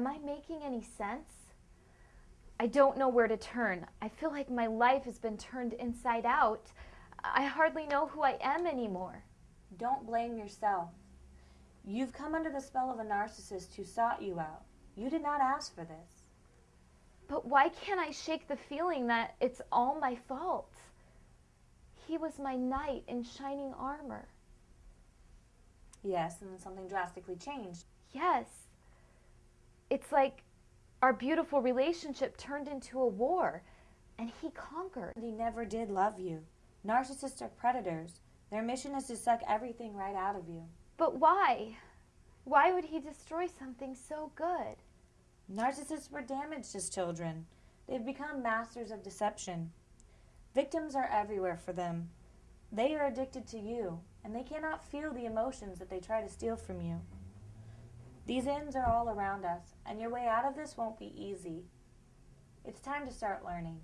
Am I making any sense? I don't know where to turn. I feel like my life has been turned inside out. I hardly know who I am anymore. Don't blame yourself. You've come under the spell of a narcissist who sought you out. You did not ask for this. But why can't I shake the feeling that it's all my fault? He was my knight in shining armor. Yes, and then something drastically changed. Yes. It's like our beautiful relationship turned into a war, and he conquered. He never did love you. Narcissists are predators. Their mission is to suck everything right out of you. But why? Why would he destroy something so good? Narcissists were damaged as children. They've become masters of deception. Victims are everywhere for them. They are addicted to you, and they cannot feel the emotions that they try to steal from you. These ends are all around us, and your way out of this won't be easy. It's time to start learning.